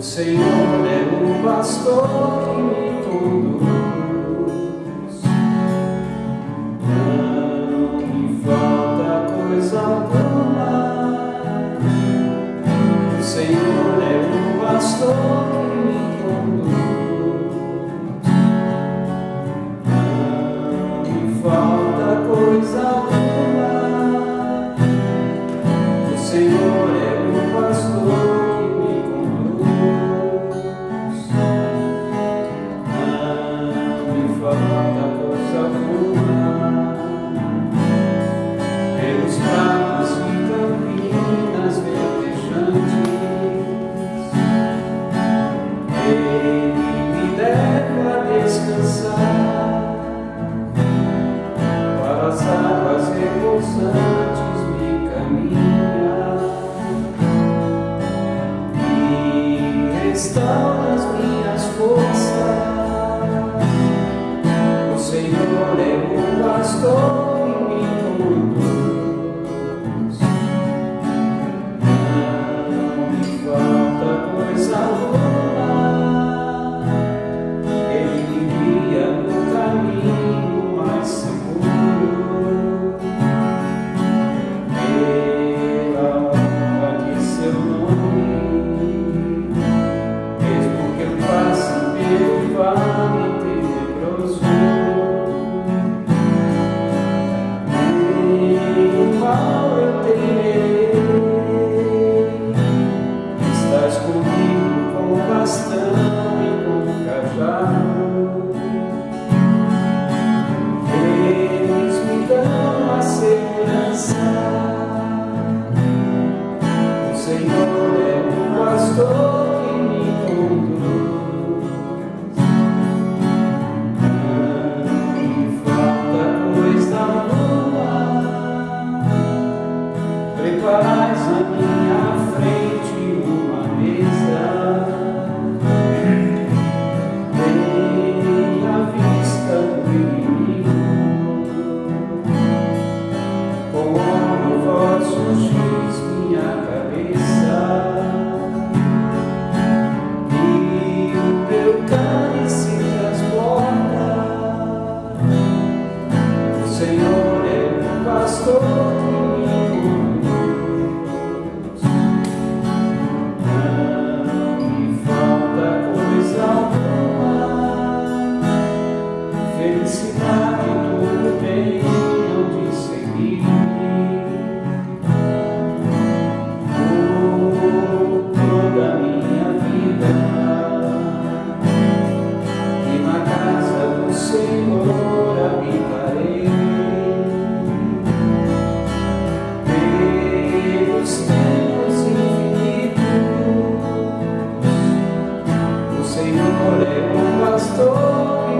O Senhor é o pastor que me conduz. para as águas repousar. Preparar. Señor es un pastor.